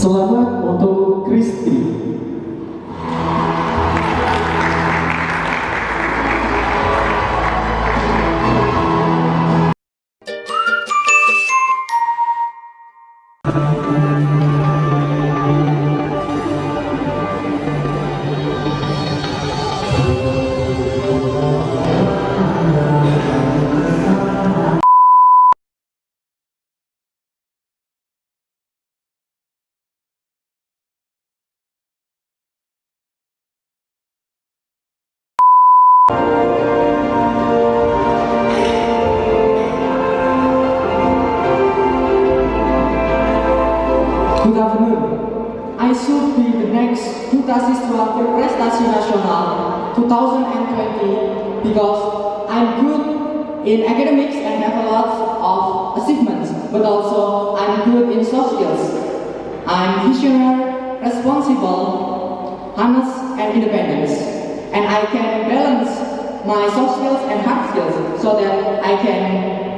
Selamat untuk Kristi. Good afternoon. I should be the next Duta Siswa Berprestasi Nasional 2020 because I'm good in academics and have a lot of achievements, but also I'm good in soft skills. I'm visionary, responsible, honest, and independent. And I can balance my soft skills and hard skills so that I can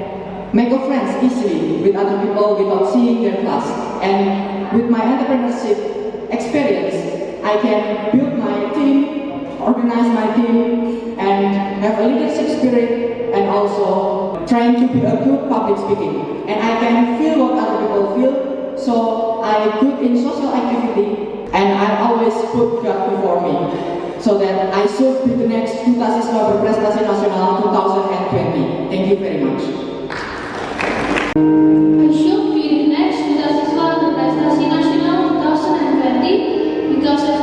make friends easily with other people without seeing their class. And with my entrepreneurship experience, I can build my team, organize my team, and have a leadership spirit, and also trying to be a good public speaking. And I can feel what other people feel, so I good in social activity, and I always put God before me, so that I should be the next Duta Siswa Berprestasi Nasional 2020. Thank you very much. Because of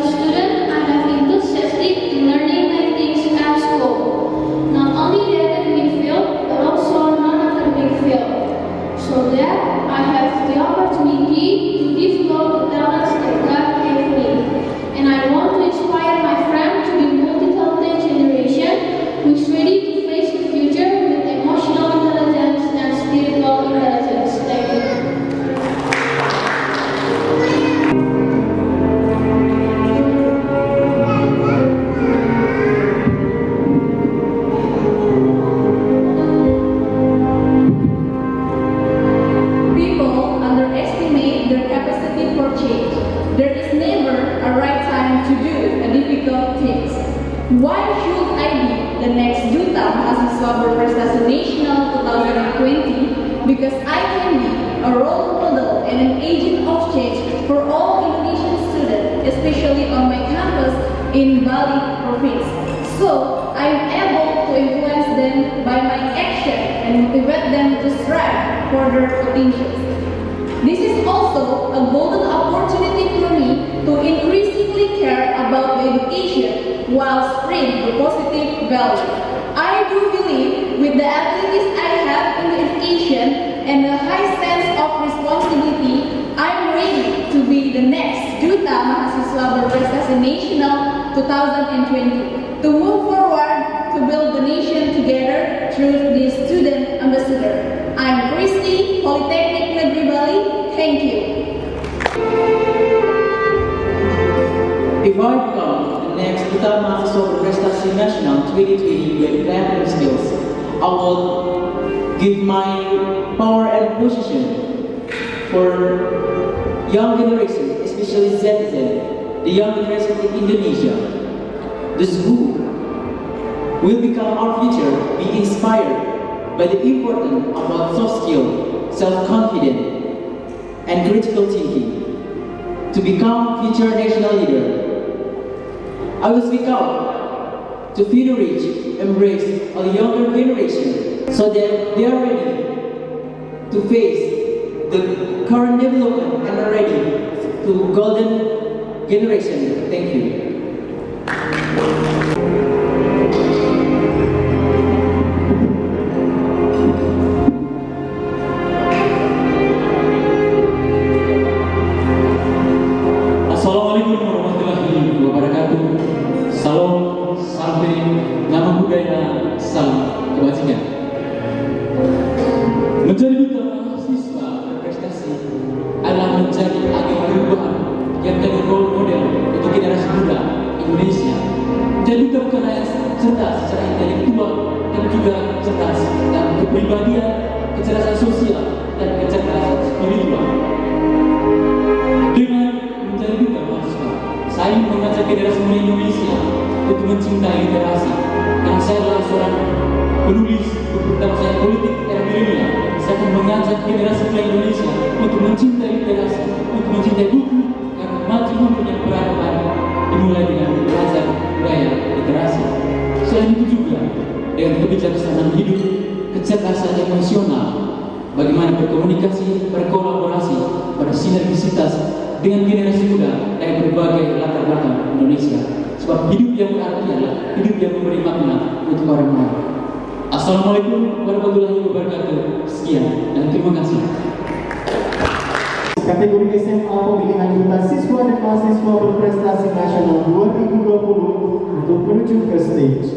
for their potentials. This is also a golden opportunity for me to increasingly care about the education while spread the positive value. I do believe with the abilities I have in education and a high sense of responsibility, I'm ready to be the next Duta Mahasiswa Berprestasi Nasional 2020 to move forward to build the nation together through the student ambassador. I'm Christy, Polytechnic Negeri Bali. Thank you. If I become the next Duta Mahasiswa Berprestasi Nasional 2020 with academic skills, I will give my power and position for young generation, especially Z, the young generation in Indonesia. This who will become our future, be inspired by the importance about soft skill, self-confidence, and critical thinking to become future national leader. I will speak out to feel rich, embrace a younger generation so that they are ready to face the current development and are ready to golden generation. Thank you. Mencintai literasi. Karena saya adalah seorang penulis, terutama saya politik era milenial. Saya akan mengajak generasi muda Indonesia untuk mencintai literasi, untuk mencintai buku, karena maju mempunyai peradaban dimulai dengan belajar budaya literasi. Selain itu juga dengan kebijaksanaan hidup, kecerdasan emosional, bagaimana berkomunikasi, berkolaborasi, bersinergisitas dengan generasi muda dari berbagai latar belakang Indonesia. Sebab hidup yang berarti adalah hidup yang memberi makna untuk orang lain. Assalamualaikum warahmatullahi wabarakatuh. Sekian dan terima kasih. Kategori SMA pemilihan duta siswa dan mahasiswa berprestasi nasional 2020 untuk menuju ke stage.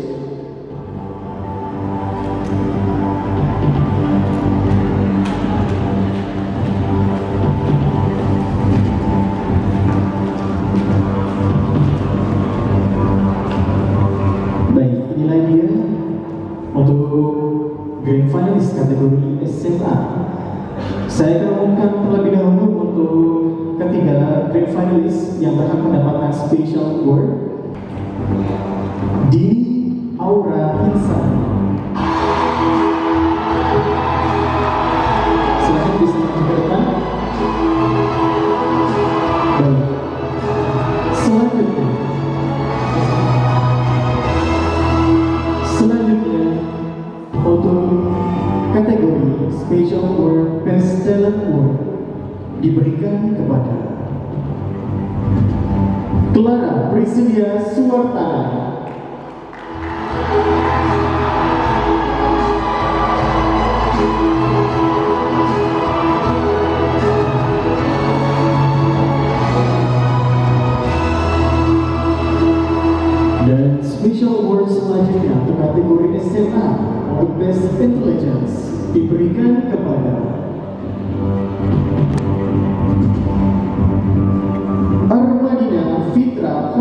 reconciliar é sua.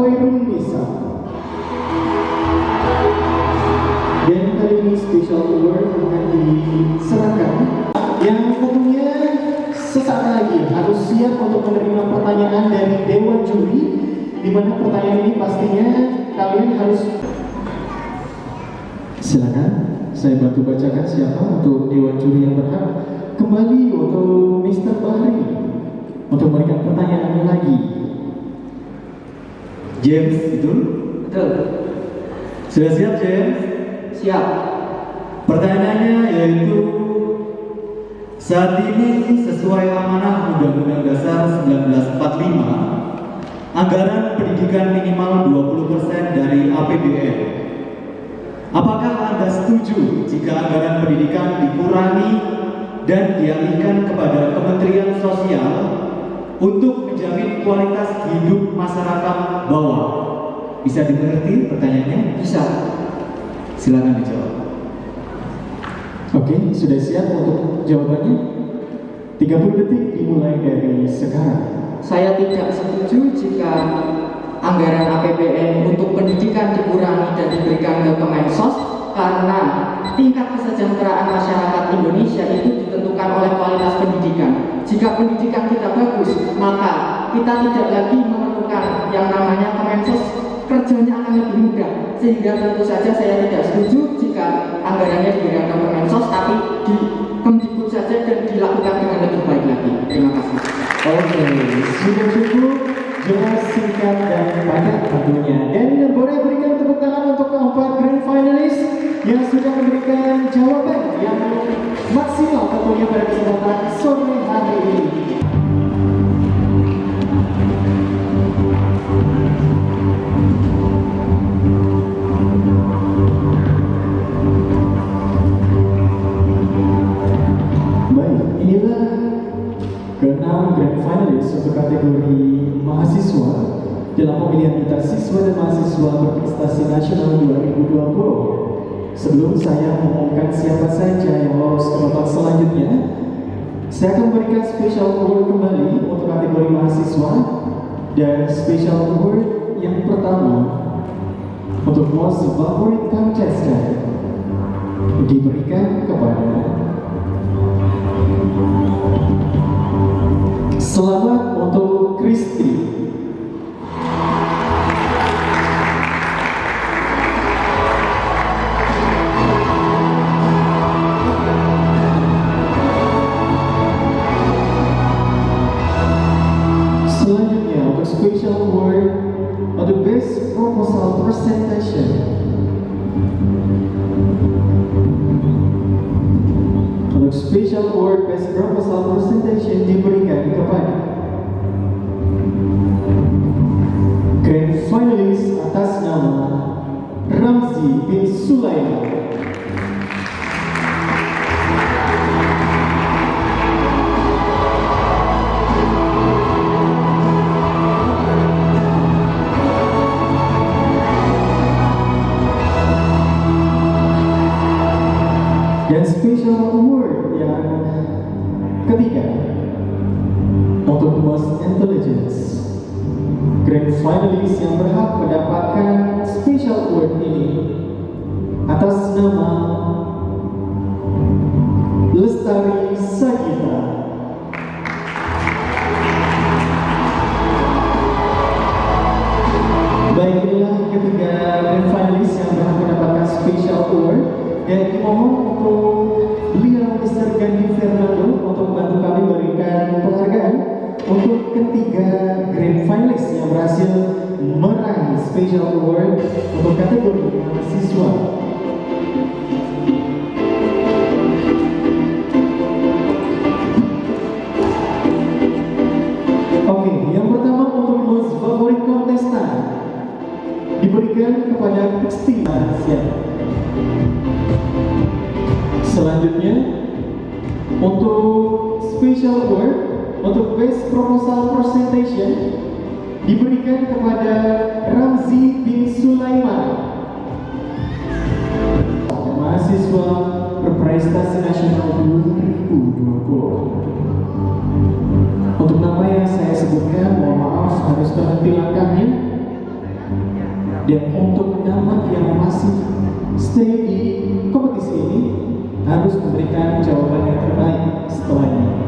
Fitra Khairun Nisa. Dan kali ini special award akan diserahkan yang tentunya sesaat lagi harus siap untuk menerima pertanyaan dari Dewan Juri di mana pertanyaan ini pastinya kalian harus silakan saya bantu bacakan siapa untuk Dewan Juri yang berhak kembali untuk Mr. Bahri untuk memberikan pertanyaannya lagi James betul? Betul. Sudah siap James? Siap. Pertanyaannya yaitu saat ini sesuai amanah Undang-Undang Dasar 1945 anggaran pendidikan minimal 20% dari APBN. Apakah Anda setuju jika anggaran pendidikan dikurangi dan dialihkan kepada Kementerian Sosial untuk menjamin kualitas hidup masyarakat bawah? Bisa dimengerti pertanyaannya? Bisa. Silakan dijawab. Oke, sudah siap untuk jawabannya? 30 detik dimulai dari sekarang. Saya tidak setuju jika anggaran APBN untuk pendidikan dikurangi dan diberikan ke Kemensos karena tingkat kesejahteraan masyarakat Indonesia itu ditentukan oleh kualitas pendidikan. Jika pendidikan kita tidak lagi memerlukan yang namanya Kemensos kerjanya akan lebih mudah sehingga tentu saja saya tidak setuju jika anggarannya diberikan ke Kemensos tapi di Kemdikbud saja dan dilakukan dengan lebih baik lagi. Terima kasih. Oke, sudah cukup jelas singkat dan padat tentunya. Dan boleh berikan tepuk tangan untuk keempat grand finalis yang sudah memberikan jawaban yang maksimal tentunya pada kesempatan sore keenam grand finalis untuk kategori mahasiswa dalam pemilihan antar siswa dan mahasiswa berprestasi nasional 2020. Sebelum saya mengumumkan siapa saja yang lolos ke babak selanjutnya, saya akan memberikan special award kembali untuk kategori mahasiswa dan special award yang pertama untuk most favorite contestant diberikan kepada Selamat untuk Kristi. special award on the best proposal presentation. Untuk special award best proposal presentation, special award yang ketiga. Untuk Most Intelligence Grand Finalist yang berhak mendapatkan special award ini atas nama Lestari Sagita Baik inilah ketiga grand finalist yang berhak mendapatkan special award. Dan dimohon untuk ketiga grand finalist yang berhasil meraih special award untuk kategori mahasiswa. Proposal presentation diberikan kepada Ramzi bin Sulaiman. Mahasiswa berprestasi nasional 2020 untuk nama yang saya sebutkan mohon maaf harus terhenti langkahnya. Dan untuk nama yang masih stay di kompetisi ini harus memberikan jawaban yang terbaik setelahnya.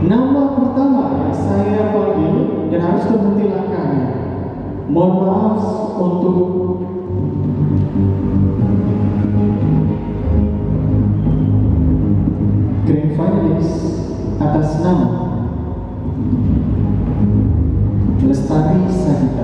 Nama saya panggil dan harus terhenti langkahnya. Mohon maaf untuk Grand Finalist atas nama Lestari Sahita.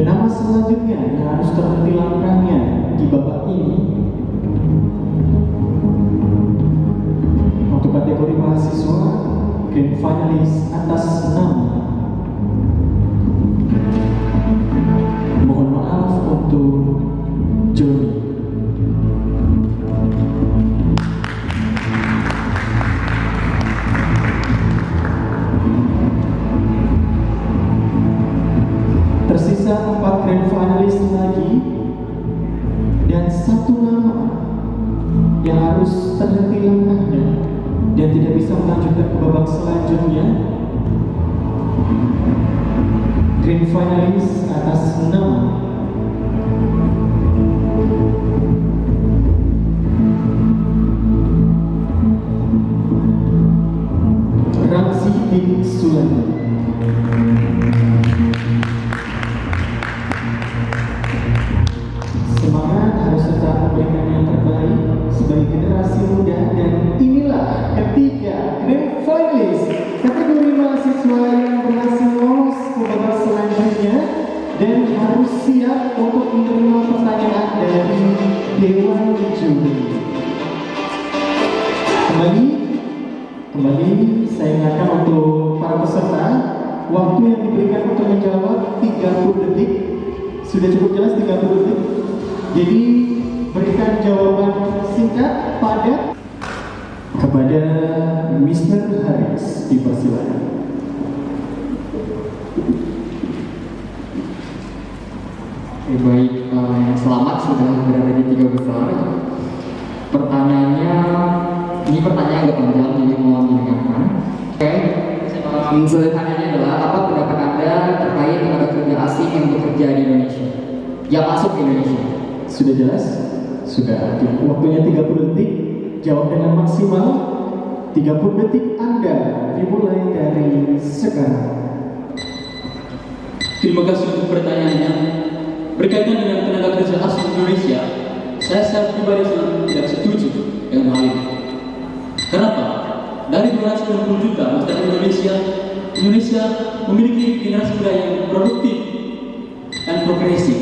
Dan nama selanjutnya yang harus terhenti langkahnya di babak ini untuk kategori mahasiswa Grand Finalis atas nama Grand finalist atas nama waktu yang diberikan untuk menjawab 30 detik sudah cukup jelas 30 detik jadi berikan jawaban singkat pada kepada Mr. Haris dipersilakan Oke, baik, eh, selamat sudah berada di tiga besar. Pertanyaannya, ini pertanyaan agak panjang, jadi mohon didengarkan. Oke, um, sederhananya adalah apa asing yang bekerja di Indonesia? Yang masuk ke Indonesia? sudah jelas sudah waktunya 30 detik jawab dengan maksimal 30 detik Anda dimulai dari sekarang Terima kasih untuk pertanyaannya. Berkaitan dengan tenaga kerja asing Indonesia, saya secara pribadi sangat tidak setuju dengan hal ini. Kenapa? Dari 290 juta masyarakat Indonesia, Indonesia memiliki generasi muda yang produktif progresif.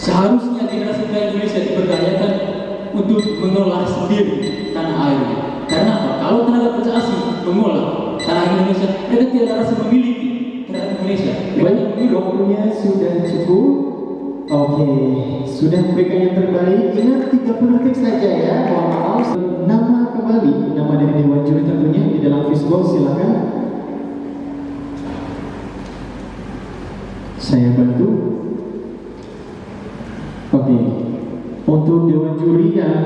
Seharusnya generasi muda Indonesia diberdayakan untuk mengolah sendiri tanah airnya. Karena apa? Kalau tenaga kerja asing mengolah tanah Indonesia, mereka tidak rasa memiliki terhadap Indonesia. Memiliki waktunya sudah cukup. Oke, sudah memberikan yang terbaik. Ingat 30 detik saja ya. Mohon maaf. Nama kembali, nama dari Dewan Juri tentunya di dalam fishbowl silakan. Saya bantu. Oke, untuk Dewan Juri yang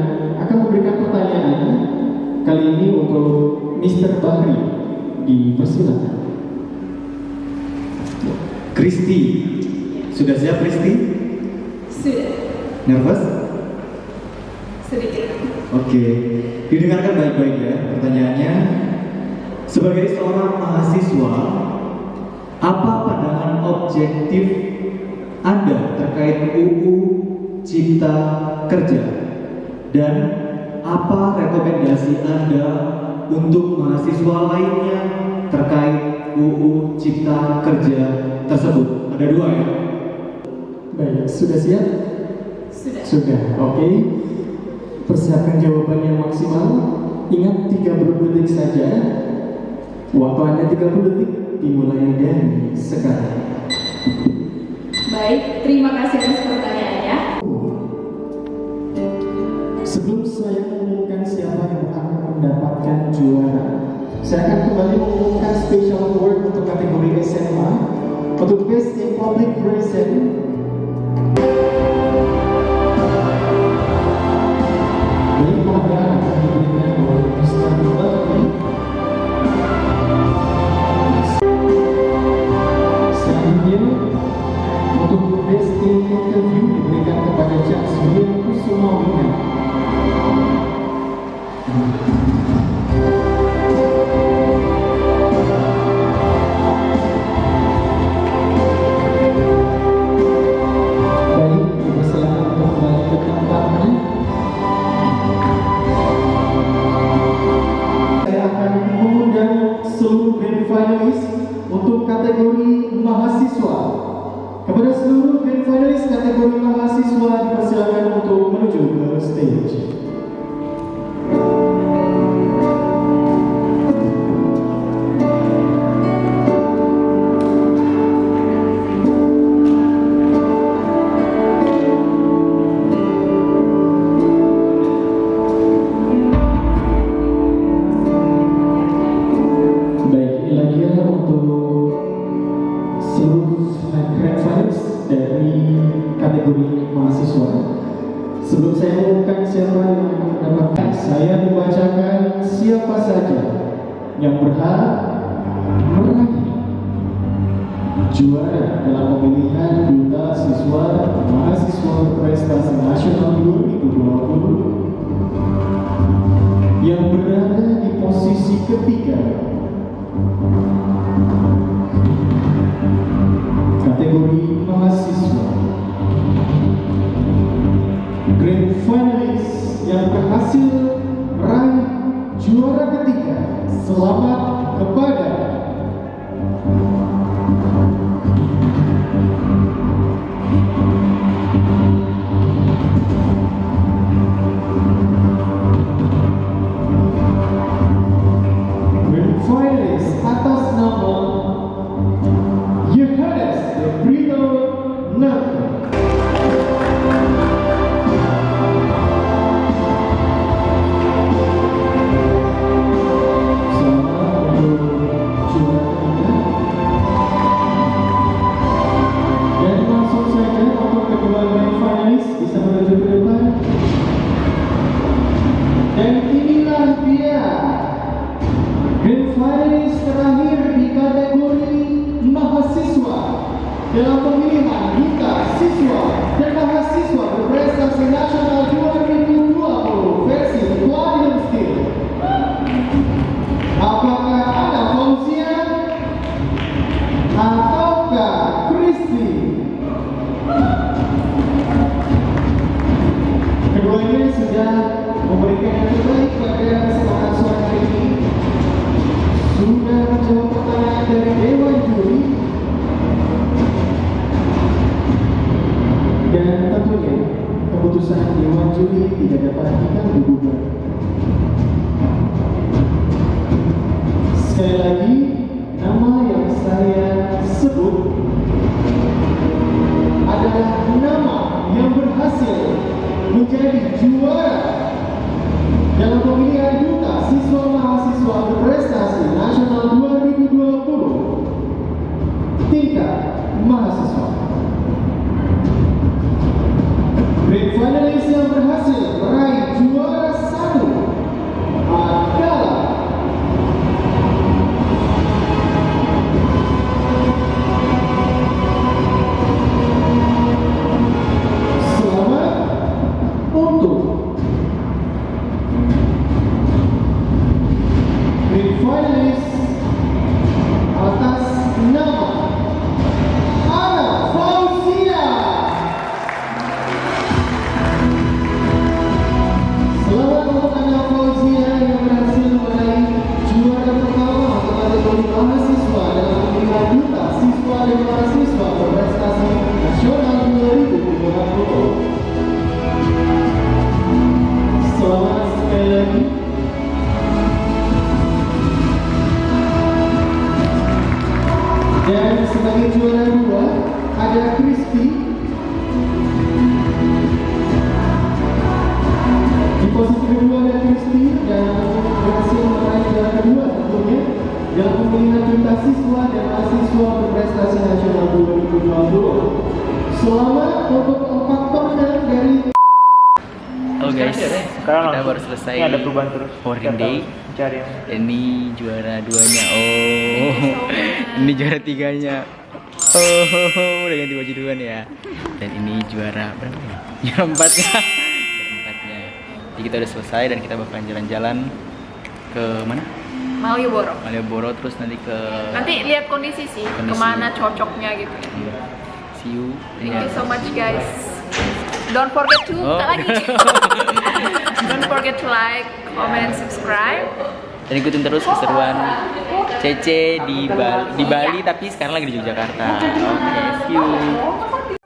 akan memberikan pertanyaan kali ini untuk Mr. Bahri dipersilakan. Kristi, sudah siap Kristi? Sudah, Nervous? sedikit. Oke, didengarkan baik-baik ya pertanyaannya. Sebagai seorang mahasiswa, apa pandangan objektif Anda terkait UU Cipta Kerja? Dan apa rekomendasi Anda untuk mahasiswa lainnya terkait UU Cipta Kerja tersebut? Ada dua ya? Baik, sudah siap? Sudah. Sudah, oke. Persiapkan jawaban yang maksimal. Ingat 30 detik saja. Waktu Anda 30 detik dimulai dari sekarang. Baik, terima kasih atas mendapatkan juara, saya akan kembali mengumumkan special award untuk kategori SMA untuk Best in Public Present Sekarang kita baru selesai Ini ada perubahan terus. Setiap Day. Cari yang Ini juara duanya. Oh, ini juara tiganya. Oh, udah ganti baju duluan ya. Dan ini juara berapa ya? Juara empatnya. juara empatnya. Jadi kita udah selesai dan kita bakalan jalan-jalan ke mana? Malioboro. Malioboro terus nanti ke Nanti lihat kondisi sih, Kondisi. ke mana cocoknya gitu. See you. Thank you so much guys. Don't forget to Oh. lagi. Don't forget to like, comment, subscribe. Dan ikutin terus keseruan CC di Bali, di Bali tapi sekarang lagi di Yogyakarta. Oke, see you.